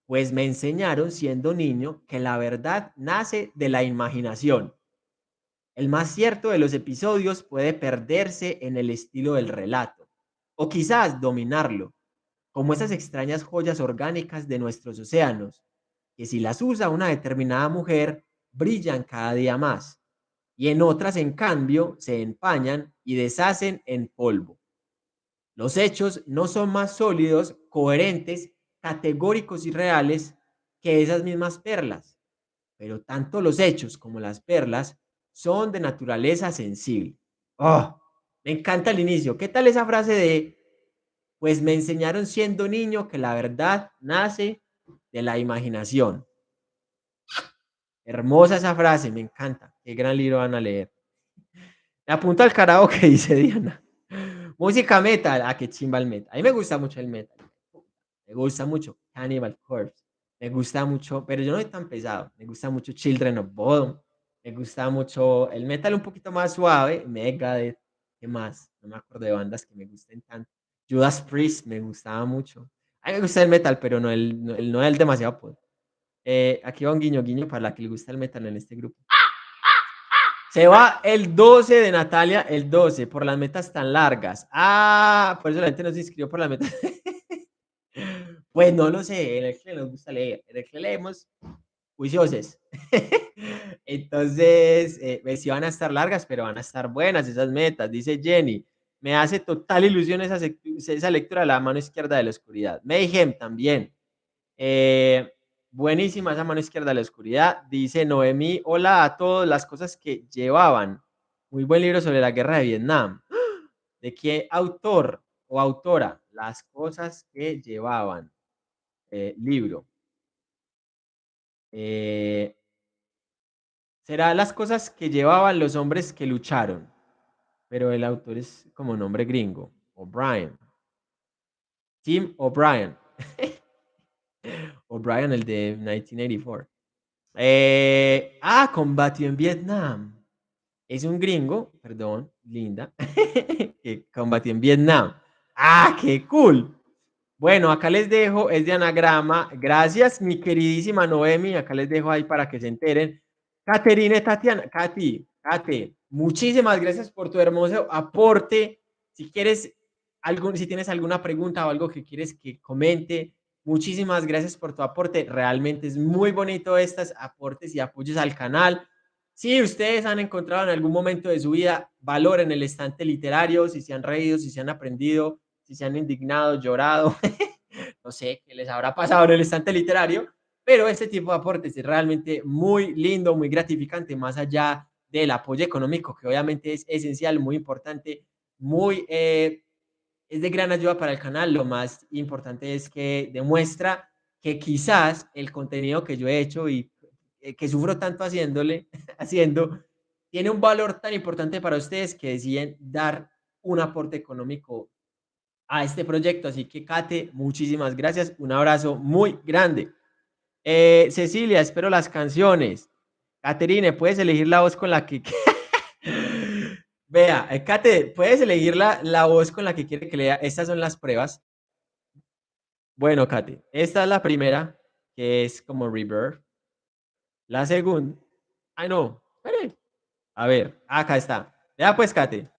pues me enseñaron siendo niño que la verdad nace de la imaginación. El más cierto de los episodios puede perderse en el estilo del relato o quizás dominarlo, como esas extrañas joyas orgánicas de nuestros océanos, que si las usa una determinada mujer, brillan cada día más, y en otras, en cambio, se empañan y deshacen en polvo. Los hechos no son más sólidos, coherentes, categóricos y reales que esas mismas perlas, pero tanto los hechos como las perlas son de naturaleza sensible. ¡Oh! Me encanta el inicio. ¿Qué tal esa frase de, pues me enseñaron siendo niño que la verdad nace de la imaginación? Hermosa esa frase, me encanta. Qué gran libro van a leer. Me apunto al karaoke, *laughs* dice Diana. Música metal. Ah, qué chimba el metal. A mí me gusta mucho el metal. Me gusta mucho Cannibal Corpse. Me gusta mucho, pero yo no soy tan pesado. Me gusta mucho Children of Bodom. Me gusta mucho el metal un poquito más suave. Megadeth. ¿Qué más? No me acuerdo de bandas que me gusten tanto. Judas Priest me gustaba mucho. A mí me gusta el metal, pero no el, no el, el demasiado poder. Eh, aquí va un guiño guiño para la que le gusta el metal en este grupo. Se va el 12 de Natalia, el 12, por las metas tan largas. Ah, por eso la gente no se inscribió por las metas. *laughs* pues no lo sé, en el que nos gusta leer. En el que leemos juiciosos. *laughs* Entonces, eh, pues sí van a estar largas, pero van a estar buenas esas metas, dice Jenny. Me hace total ilusión esa, esa lectura de la mano izquierda de la oscuridad. Mayhem también. Eh, buenísima esa mano izquierda de la oscuridad. Dice Noemí, hola a todos, las cosas que llevaban. Muy buen libro sobre la guerra de Vietnam. *gasps* ¿De qué autor o autora? Las cosas que llevaban. Eh, libro. Eh, será las cosas que llevaban los hombres que lucharon, pero el autor es como nombre gringo, O'Brien. Tim O'Brien. *laughs* O'Brien, el de 1984. Eh, ah, combatió en Vietnam. Es un gringo, perdón, linda, *laughs* que combatió en Vietnam. Ah, qué cool. Bueno, acá les dejo, es de anagrama. Gracias, mi queridísima Noemi. Acá les dejo ahí para que se enteren. Caterine Tatiana, Katy, Kate, muchísimas gracias por tu hermoso aporte. Si quieres, algún, si tienes alguna pregunta o algo que quieres que comente, muchísimas gracias por tu aporte. Realmente es muy bonito estos aportes y apoyos al canal. Si ustedes han encontrado en algún momento de su vida valor en el estante literario, si se han reído, si se han aprendido, si se han indignado, llorado, *laughs* no sé qué les habrá pasado en el estante literario, pero este tipo de aportes es realmente muy lindo, muy gratificante, más allá del apoyo económico, que obviamente es esencial, muy importante, muy, eh, es de gran ayuda para el canal. Lo más importante es que demuestra que quizás el contenido que yo he hecho y eh, que sufro tanto haciéndole, *laughs* haciendo, tiene un valor tan importante para ustedes que deciden dar un aporte económico a este proyecto. Así que, Kate, muchísimas gracias. Un abrazo muy grande. Eh, Cecilia, espero las canciones. Caterine, puedes elegir la voz con la que... *laughs* Vea, eh, Kate, puedes elegir la, la voz con la que quiere que lea. Estas son las pruebas. Bueno, Kate, esta es la primera, que es como reverb. La segunda... Ay, no, espere. A ver, acá está. Ya pues, Kate.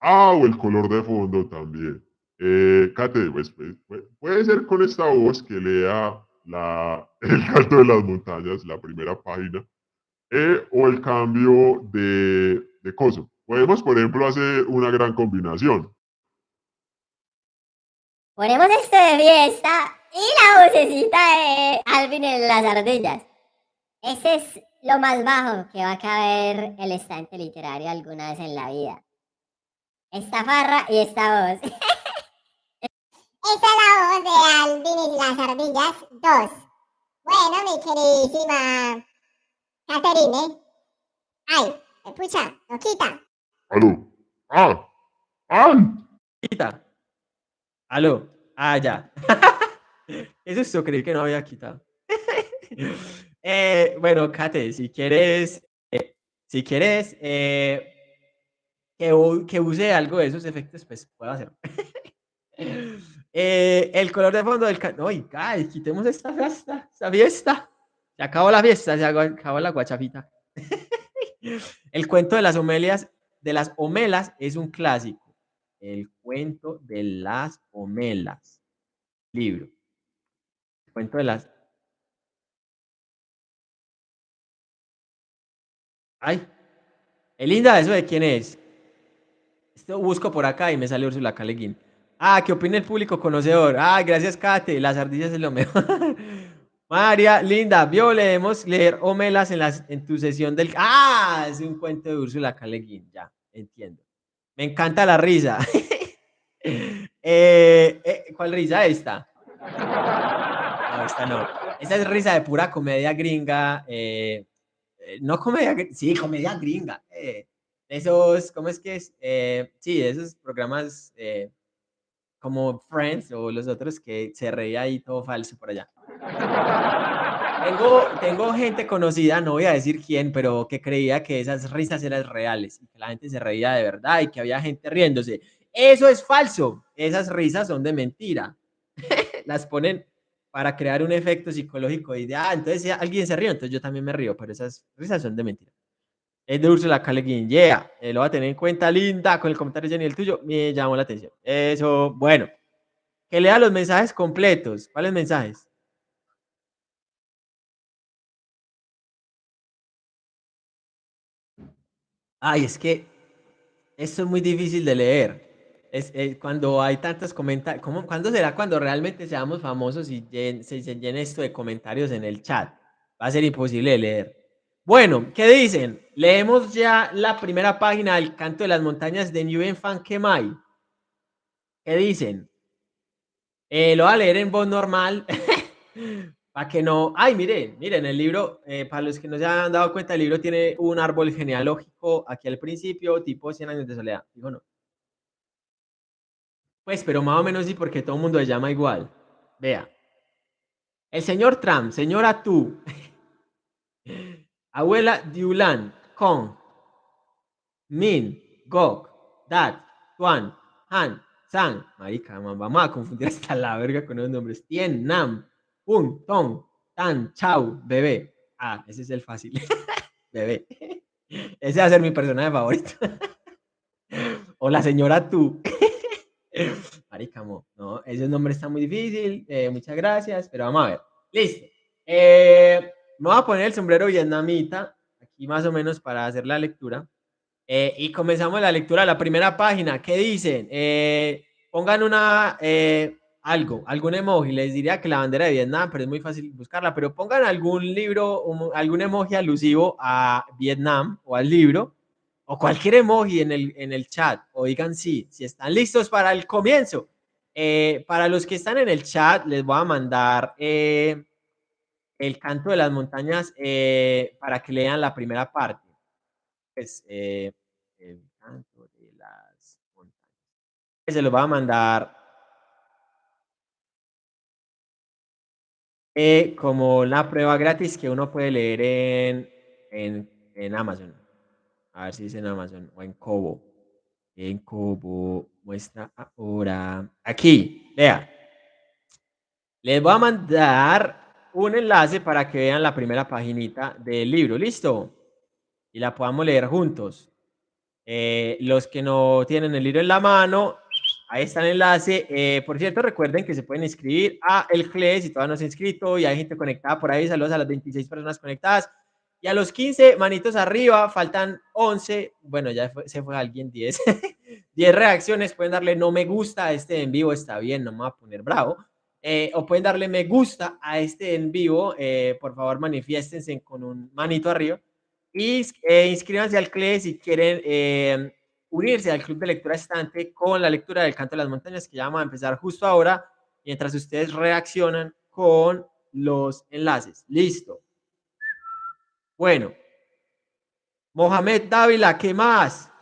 Ah, o el color de fondo también. Eh, Kate, pues, pues, puede ser con esta voz que lea la, *laughs* el canto de las montañas, la primera página, eh, o el cambio de, de coso. Podemos, por ejemplo, hacer una gran combinación. Ponemos esto de fiesta y la vocecita de Alvin en las ardillas. Ese es lo más bajo que va a caber el estante literario alguna vez en la vida. Esta farra y esta voz. *laughs* Esa es la voz de Alvin y las ardillas 2. Bueno, mi queridísima Caterine. Ay, escucha, no quita. Aló. Ah. ¡Ay! Quita. Aló. Ah, ya. *laughs* Eso es creí que no había quitado. *laughs* eh, bueno, Kate, si quieres, eh, si quieres eh, que, que use algo de esos efectos, pues puedo hacerlo. *laughs* Eh, el color de fondo del... ¡Ay, ay, quitemos esta fiesta! ¡Esta fiesta! Se acabó la fiesta, se acabó la guachafita. *laughs* el cuento de las homelias, de las homelas es un clásico. El cuento de las homelas. Libro. El cuento de las... ¡Ay! Linda, ¿eso de quién es? Esto busco por acá y me sale Ursula Caleguín. Ah, ¿qué opina el público conocedor? Ah, gracias, Kate. Las ardillas es lo mejor. *laughs* María, linda, vio, leemos leer Homelas en, las, en tu sesión del... Ah, es un cuento de Úrsula Caleguín, ya, entiendo. Me encanta la risa. *laughs* Eh, eh, ¿Cuál risa esta? No, esta no. Esta es risa de pura comedia gringa. Eh, no comedia, sí, comedia gringa. esos, ¿cómo es que es? sí, esos programas como Friends o los otros que se reía ahí todo falso por allá. *laughs* Tengo, tengo gente conocida, no voy a decir quién, pero que creía que esas risas eran reales y que la gente se reía de verdad y que había gente riéndose. Eso es falso. Esas risas son de mentira. *laughs* Las ponen para crear un efecto psicológico y de, ah, entonces alguien se ríe, entonces yo también me río, pero esas risas son de mentira. Es de Ursula K. Yeah, eh, lo va a tener en cuenta, linda, con el comentario Jenny, el tuyo, me llamó la atención. Eso, bueno. Que lea los mensajes completos. ¿Cuáles mensajes? Ay, es que esto es muy difícil de leer. Es, eh, cuando hay tantos comentarios, ¿cuándo será cuando realmente seamos famosos y se llene esto de comentarios en el chat? Va a ser imposible de leer. Bueno, ¿qué dicen? Leemos ya la primera página del Canto de las Montañas de Nguyen Fan Kemai. ¿Qué dicen? Eh, lo voy a leer en voz normal. *laughs* para que no. Ay, miren, miren, el libro, eh, para los que no se han dado cuenta, el libro tiene un árbol genealógico aquí al principio, tipo 100 años de soledad. Digo, no. Pues, pero más o menos sí, porque todo el mundo se llama igual. Vea. El señor Trump, señora tú. *laughs* Abuela Diulan, Kong, Min, Gok, Dat, Tuan, Han, San. Marica, vamos a confundir hasta la verga con los nombres. Tien, Nam, Un, Tong, Tan, Chau, Bebé. Ah, ese es el fácil. *laughs* bebé. Ese va a ser mi personaje favorito. *laughs* o la señora tú. *laughs* Marica, no, ese nombre está muy difícil. Eh, muchas gracias, pero vamos a ver. Listo. Eh, me voy a poner el sombrero vietnamita, aquí más o menos para hacer la lectura. Eh, y comenzamos la lectura la primera página. ¿Qué dicen? Eh, pongan una, eh, algo, algún emoji. Les diría que la bandera de Vietnam, pero es muy fácil buscarla. Pero pongan algún libro, algún emoji alusivo a Vietnam o al libro, o cualquier emoji en el, en el chat. O digan sí, si están listos para el comienzo. para los que están en el chat, les voy a mandar el canto de las montañas eh, para que lean la primera parte. pues, eh, el canto de las montañas. Se lo va a mandar eh, como la prueba gratis que uno puede leer en, en, en Amazon. A ver si dice en Amazon o en Kobo. En Kobo muestra ahora. Aquí, vea. Les voy a mandar un enlace para que vean la primera paginita del libro. ¿Listo? Y la podamos leer juntos. Eh, los que no tienen el libro en la mano, ahí está el enlace. Eh, por cierto, recuerden que se pueden inscribir a el CLE si todavía no se han inscrito y hay gente conectada por ahí. Saludos a las 26 personas conectadas. Y a los 15 manitos arriba, faltan 11. Bueno, ya se fue alguien, 10. 10 *laughs* reacciones. Pueden darle no me gusta a este en vivo, está bien, no me voy a poner bravo. Eh, o pueden darle me gusta a este en vivo. Eh, por favor, manifiéstense con un manito arriba. Y eh, inscríbanse al CLE si quieren unirse al Club de Lectura Estante con la lectura del Canto de las Montañas, que ya vamos a empezar justo ahora, mientras ustedes reaccionan con los enlaces. Listo. Bueno. Mohamed Dávila, ¿qué más?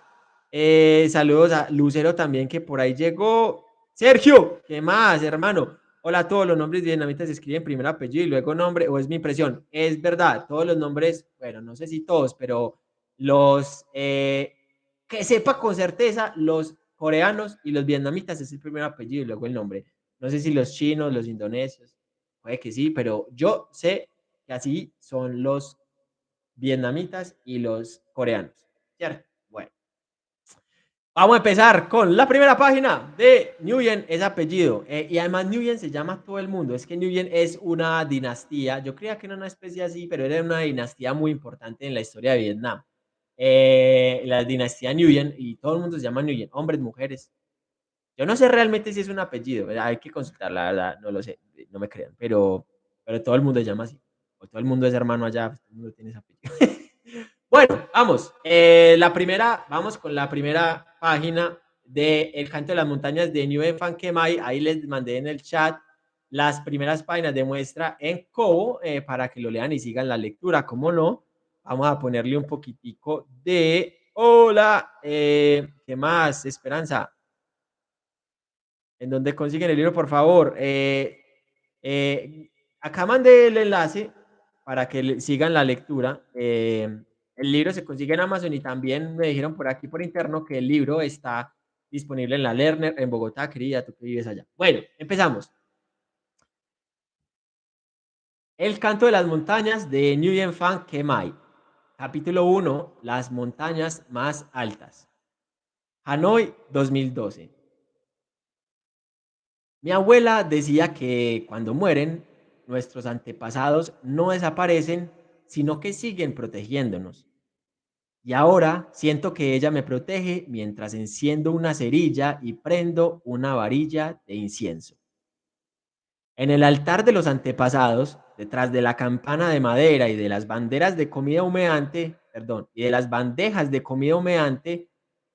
Eh, saludos a Lucero también, que por ahí llegó. Sergio, ¿qué más, hermano? Hola, todos los nombres vietnamitas se escriben primero apellido y luego nombre, o es mi impresión. Es verdad, todos los nombres, bueno, no sé si todos, pero los eh, que sepa con certeza, los coreanos y los vietnamitas es el primer apellido y luego el nombre. No sé si los chinos, los indonesios, puede que sí, pero yo sé que así son los vietnamitas y los coreanos. ¿Cierto? Vamos a empezar con la primera página de Nguyen, es apellido. Eh, y además Nguyen se llama todo el mundo. Es que Nguyen es una dinastía. Yo creía que era una especie así, pero era una dinastía muy importante en la historia de Vietnam. Eh, la dinastía Nguyen y todo el mundo se llama Nguyen, hombres, mujeres. Yo no sé realmente si es un apellido, hay que consultar, la verdad, no lo sé, no me crean, pero, pero todo el mundo se llama así todo el mundo es hermano allá, pues, todo el mundo tiene esa *laughs* bueno, vamos. Eh, la primera, vamos con la primera página de El Canto de las Montañas de New Fan Kemai. Ahí les mandé en el chat las primeras páginas de muestra en Kobo eh, para que lo lean y sigan la lectura. Como no, vamos a ponerle un poquitico de hola. Eh, ¿Qué más? Esperanza. ¿En dónde consiguen el libro, por favor? acá mandé el enlace para que sigan la lectura. Eh, el libro se consigue en Amazon y también me dijeron por aquí por interno que el libro está disponible en la Lerner en Bogotá, querida, tú que vives allá. Bueno, empezamos. El canto de las montañas de Nguyen Phan Kemai. Capítulo 1. Las montañas más altas. Hanoi 2012. Mi abuela decía que cuando mueren nuestros antepasados no desaparecen, sino que siguen protegiéndonos. Y ahora siento que ella me protege mientras enciendo una cerilla y prendo una varilla de incienso. En el altar de los antepasados, detrás de la campana de madera y de las banderas de comida humeante, perdón, de las bandejas de comida humeante,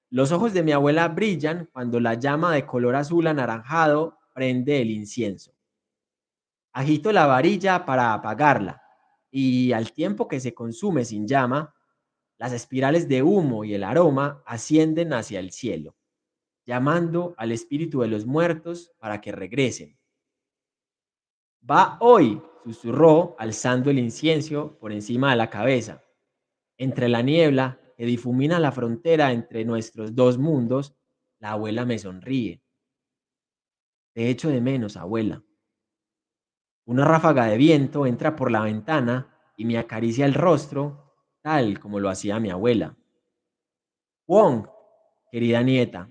los ojos de mi abuela brillan cuando la llama de color azul anaranjado prende el incienso. Agito la varilla para apagarla y al tiempo que se consume sin llama, las espirales de humo y el aroma ascienden hacia el cielo, llamando al espíritu de los muertos para que regresen. Va hoy, susurró, alzando el incienso por encima de la cabeza. Entre la niebla que difumina la frontera entre nuestros dos mundos, la abuela me sonríe. Te echo de menos, abuela. Una ráfaga de viento entra por la ventana y me acaricia el rostro, tal como lo hacía mi abuela. Wong, querida nieta,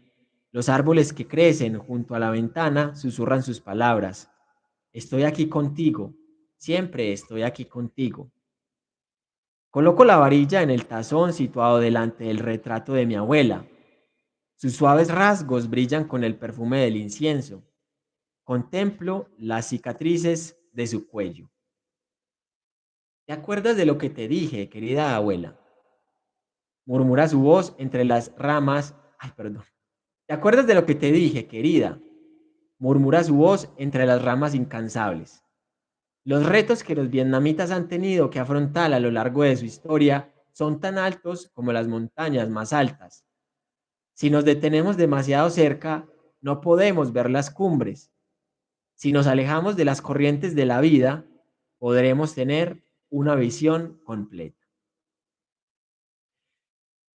los árboles que crecen junto a la ventana susurran sus palabras. Estoy aquí contigo, siempre estoy aquí contigo. Coloco la varilla en el tazón situado delante del retrato de mi abuela. Sus suaves rasgos brillan con el perfume del incienso. Contemplo las cicatrices de su cuello. ¿Te acuerdas de lo que te dije, querida abuela? Murmura su voz entre las ramas. Ay, perdón. ¿Te acuerdas de lo que te dije, querida? Murmura su voz entre las ramas incansables. Los retos que los vietnamitas han tenido que afrontar a lo largo de su historia son tan altos como las montañas más altas. Si nos detenemos demasiado cerca, no podemos ver las cumbres. Si nos alejamos de las corrientes de la vida, podremos tener una visión completa.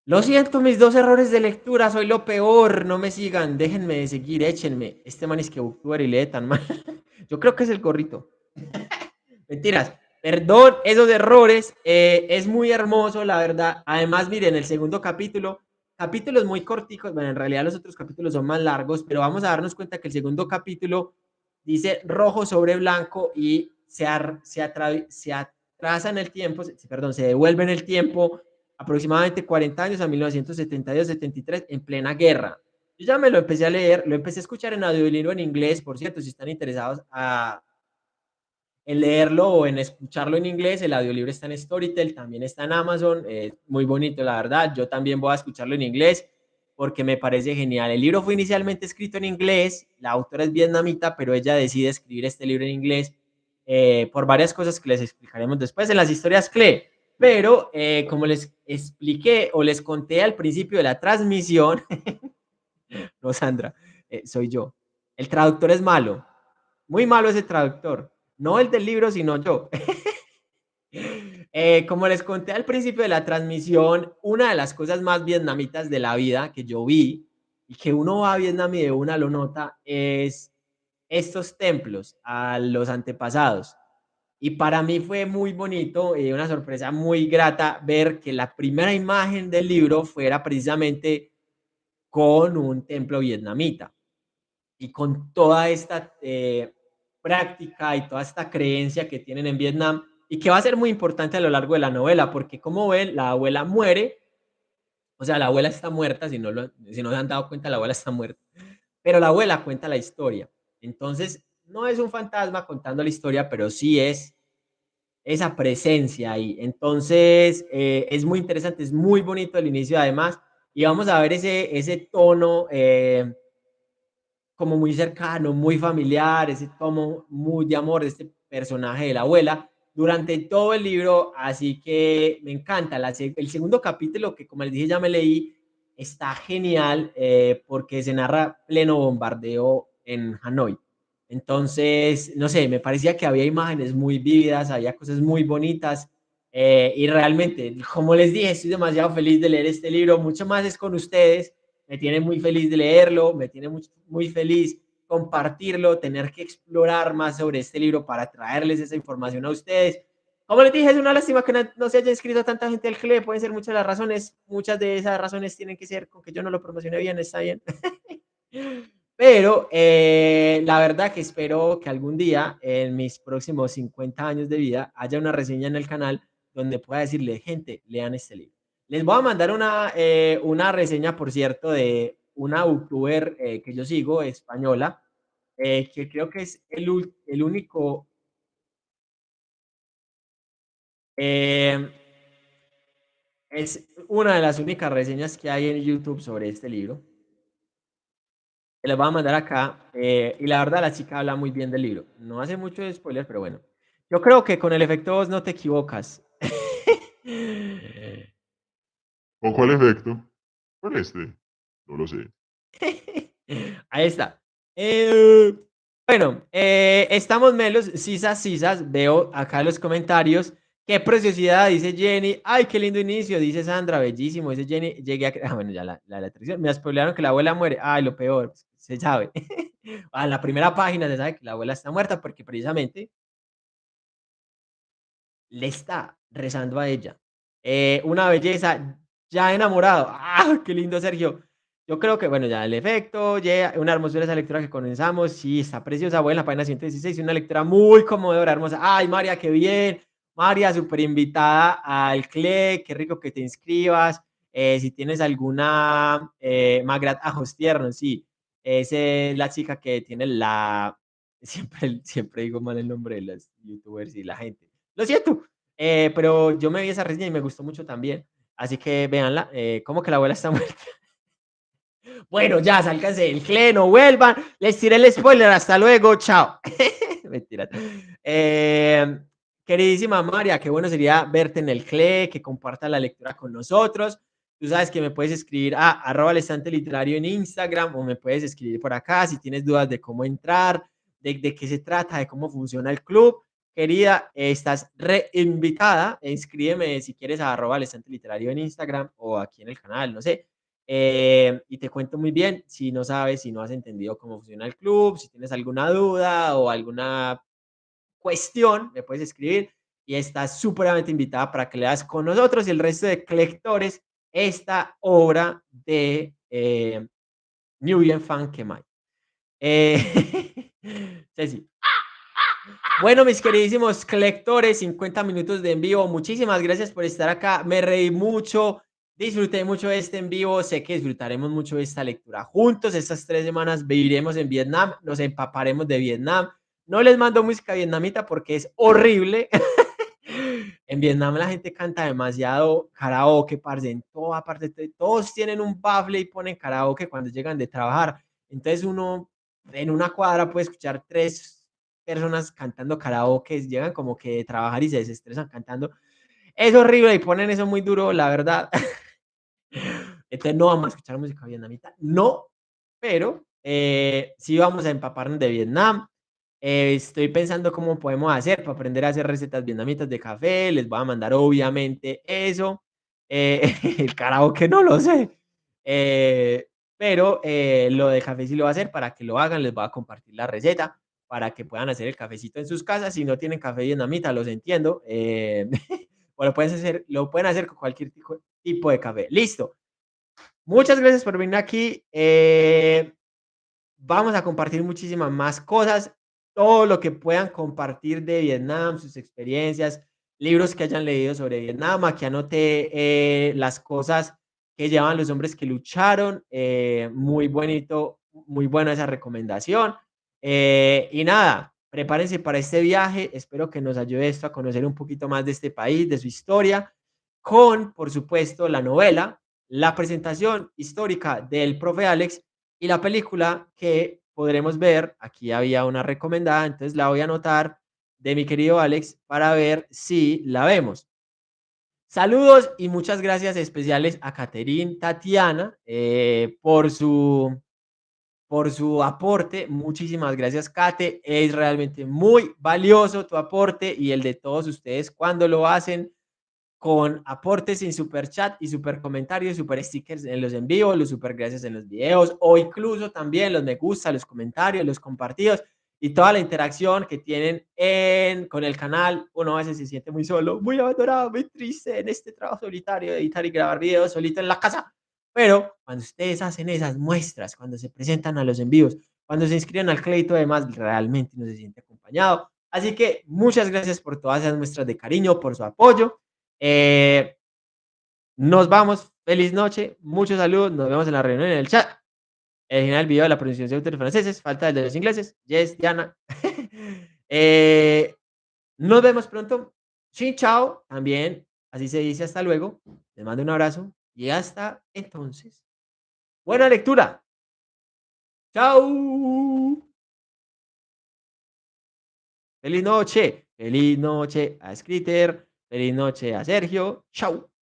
Lo siento, mis dos errores de lectura, soy lo peor, no me sigan, déjenme de seguir, échenme. Este man es que booktuber y lee tan mal. *laughs* Yo creo que es el gorrito. *laughs* Mentiras, perdón esos errores, eh, es muy hermoso, la verdad. Además, miren, el segundo capítulo, capítulos muy corticos, bueno, en realidad los otros capítulos son más largos, pero vamos a darnos cuenta que el segundo capítulo dice rojo sobre blanco y se, se, se atrasa en el tiempo, perdón, se devuelve en el tiempo aproximadamente 40 años a 1972-73 en plena guerra. Yo ya me lo empecé a leer, lo empecé a escuchar en audiolibro en inglés, por cierto, si están interesados a, en leerlo o en escucharlo en inglés, el audiolibro está en Storytel, también está en Amazon, eh, muy bonito la verdad, yo también voy a escucharlo en inglés porque me parece genial. El libro fue inicialmente escrito en inglés, la autora es vietnamita, pero ella decide escribir este libro en inglés eh, por varias cosas que les explicaremos después en las historias CLE. Pero eh, como les expliqué o les conté al principio de la transmisión, *laughs* no Sandra, eh, soy yo, el traductor es malo, muy malo ese traductor, no el del libro, sino yo. *laughs* Eh, como les conté al principio de la transmisión, una de las cosas más vietnamitas de la vida que yo vi y que uno va a Vietnam y de una lo nota es estos templos a los antepasados. Y para mí fue muy bonito y una sorpresa muy grata ver que la primera imagen del libro fuera precisamente con un templo vietnamita y con toda esta eh, práctica y toda esta creencia que tienen en Vietnam y que va a ser muy importante a lo largo de la novela, porque como ven, la abuela muere, o sea, la abuela está muerta, si no, lo, si no se han dado cuenta, la abuela está muerta, pero la abuela cuenta la historia. Entonces, no es un fantasma contando la historia, pero sí es esa presencia ahí. Entonces, eh, es muy interesante, es muy bonito el inicio además, y vamos a ver ese, ese tono eh, como muy cercano, muy familiar, ese tono muy de amor de este personaje de la abuela durante todo el libro, así que me encanta. el segundo capítulo, que como les dije ya me leí, está genial eh, porque se narra pleno bombardeo en Hanoi. Entonces, no sé, me parecía que había imágenes muy vívidas, había cosas muy bonitas. Eh, y realmente, como les dije, estoy demasiado feliz de leer este libro. Mucho más es con ustedes. Me tiene muy feliz de leerlo, me tiene muy feliz compartirlo, tener que explorar más sobre este libro para traerles esa información a ustedes. Como les dije, es una lástima que no, se haya inscrito tanta gente al CLE, pueden ser muchas las razones, muchas de esas razones tienen que ser con que yo no lo promocioné bien, está bien. *laughs* Pero eh, la verdad que espero que algún día, en mis próximos 50 años de vida, haya una reseña en el canal donde pueda decirle, gente, lean este libro. Les voy a mandar una, eh, una reseña, por cierto, de una youtuber eh, que yo sigo, española, que creo que es el, el único... es una de las únicas reseñas que hay en YouTube sobre este libro les voy a mandar acá. Eh, y la verdad, la chica habla muy bien del libro. No hace mucho spoiler, pero bueno. Yo creo que con el efecto vos no te equivocas. *laughs* ¿Con cuál efecto? ¿Con este? No lo sé. *laughs* Ahí está. Eh, bueno, eh, estamos melos, sisas, sisas. Veo acá los comentarios. Qué preciosidad, dice Jenny. Ay, qué lindo inicio, dice Sandra. Bellísimo, dice Jenny. Llegué a. Ah, bueno, ya la, la, Me spoilearon que la abuela muere. Ay, lo peor se sabe. *laughs* a la primera página se sabe que la abuela está muerta porque precisamente le está rezando a ella. Eh, una belleza, ya enamorado. ¡Ah, qué lindo, Sergio! Yo creo que, bueno, ya el efecto, ya una hermosura esa lectura que comenzamos. Sí, está preciosa, buena, la página 116, una lectura muy conmovedora, hermosa. ¡Ay, María, qué bien! María, súper invitada al CLE, qué rico que te inscribas. Eh, si tienes alguna, eh, Magrat Ajos Tiernos, sí, esa es la chica que tiene la... *laughs* Siempre, siempre digo mal el nombre de las youtubers y la gente. Lo siento, eh, pero yo me vi esa reseña y me gustó mucho también. Así que véanla. Eh, ¿Cómo que la abuela está *laughs* muerta? Bueno, ya, sálganse el cleno, vuelvan. Les tiré el spoiler. Hasta luego. Chao. *laughs* Eh, queridísima María, qué bueno sería verte en el CLE, que comparta la lectura con nosotros. Tú sabes que me puedes escribir a arroba el estante literario en Instagram o me puedes escribir por acá si tienes dudas de cómo entrar, de, de qué se trata, de cómo funciona el club. Querida, estás reinvitada. Inscríbeme si quieres a arroba el estante literario en Instagram o aquí en el canal, no sé. Eh, y te cuento muy bien si no sabes, si no has entendido cómo funciona el club, si tienes alguna duda o alguna cuestión, me puedes escribir y estás súperamente invitada para que leas con nosotros y el resto de lectores esta obra de eh, New Fan Kemai. Eh, *laughs* sí. Bueno, mis queridísimos lectores, 50 minutos de en vivo. Muchísimas gracias por estar acá. Me reí mucho, disfruté mucho este en vivo. Sé que disfrutaremos mucho de esta lectura juntos. Estas tres semanas viviremos en Vietnam, nos empaparemos de Vietnam. No les mando música vietnamita porque es horrible. *laughs* en Vietnam la gente canta demasiado karaoke, parce, en toda parte, todos tienen un bafle y ponen karaoke cuando llegan de trabajar. Entonces uno en una cuadra puede escuchar tres personas cantando karaoke, llegan como que de trabajar y se desestresan cantando. Es horrible y ponen eso muy duro, la verdad. *laughs* Entonces no vamos a escuchar música vietnamita, no, pero eh, sí vamos a empaparnos de Vietnam. Eh, estoy pensando cómo podemos hacer para aprender a hacer recetas vietnamitas de café. Les voy a mandar obviamente eso. Eh, *laughs* el karaoke no lo sé. Eh, pero lo de café sí lo voy a hacer para que lo hagan. Les voy a compartir la receta para que puedan hacer el cafecito en sus casas. Si no tienen café vietnamita, los entiendo. *laughs* lo pueden, hacer, lo pueden hacer con cualquier tipo de café. Listo. Muchas gracias por venir aquí. vamos a compartir muchísimas más cosas todo lo que puedan compartir de Vietnam, sus experiencias, libros que hayan leído sobre Vietnam. Aquí anoté eh, las cosas que llevan los hombres que lucharon. Eh, muy bonito, muy buena esa recomendación. Eh, y nada, prepárense para este viaje. Espero que nos ayude esto a conocer un poquito más de este país, de su historia, con, por supuesto, la novela, la presentación histórica del profe Alex y la película que podremos ver, aquí había una recomendada, entonces la voy a anotar de mi querido Alex para ver si la vemos. Saludos y muchas gracias especiales a Caterín Tatiana eh, por, su, por su aporte. Muchísimas gracias, Kate. Es realmente muy valioso tu aporte y el de todos ustedes cuando lo hacen con aportes en super chat y super comentarios, super stickers en los en vivo, los super gracias en los videos o incluso también los me gusta, los comentarios, los compartidos y toda la interacción que tienen en, con el canal. Uno a veces se siente muy solo, muy abandonado, muy triste en este trabajo solitario de editar y grabar videos solito en la casa. Pero cuando ustedes hacen esas muestras, cuando se presentan a los envíos, cuando se inscriben al crédito, además realmente uno se siente acompañado. Así que muchas gracias por todas esas muestras de cariño, por su apoyo. Eh, nos vamos. Feliz noche. Muchos saludos. Nos vemos en la reunión en el chat. El final del video de la pronunciación de autores franceses. Falta el de los ingleses. Yes, Diana. *laughs* eh, nos vemos pronto. Sí, chao. También. Así se dice hasta luego. Les mando un abrazo. Y hasta entonces. Buena lectura. Chao. Feliz noche. Feliz noche a Scritter. Feliz noche a Sergio. Chau.